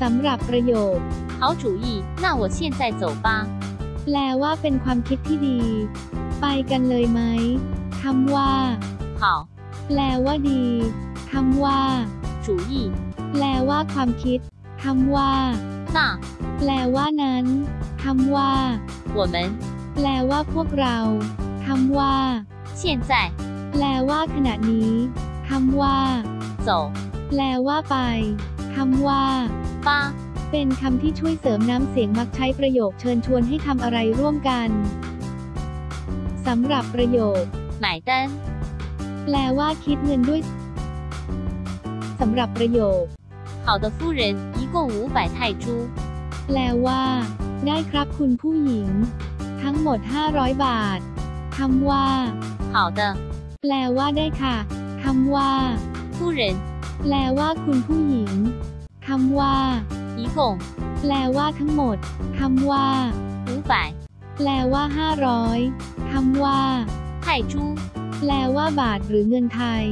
สำหรับประโยค 好主意，那我现在走吧。 แปลว่าเป็นความคิดที่ดี ไปกันเลยไหมคำว่า 好， แปลว่าดีคำว่า 主意， แปลว่าความคิดคำว่า 那 แปลว่านั้นคำว่า 我们 แปลว่าพวกเราคำว่า 现在 แปลว่าขณะนี้คำว่า 走 แปลว่าไปคำว่า 吧。 เป็นคำที่ช่วยเสริมน้ำเสียงมักใช้ประโยคเชิญชวนให้ทำอะไรร่วมกันสำหรับประโยค 买单， แปลว่าคิดเงินด้วยสำหรับประโยค 好的，夫人，一共五百泰铢。 แปลว่า ได้ครับคุณผู้หญิง ทั้งหมด 500 บาทคำว่า 好的， แปลว่าได้ค่ะคำว่า 夫人， แปลว่าคุณผู้หญิง คำว่า 一共 แปลว่าทั้งหมดคำว่า 五百 แปลว่า 500คำว่า 泰铢。 แปลว่าบาทหรือเงินไทย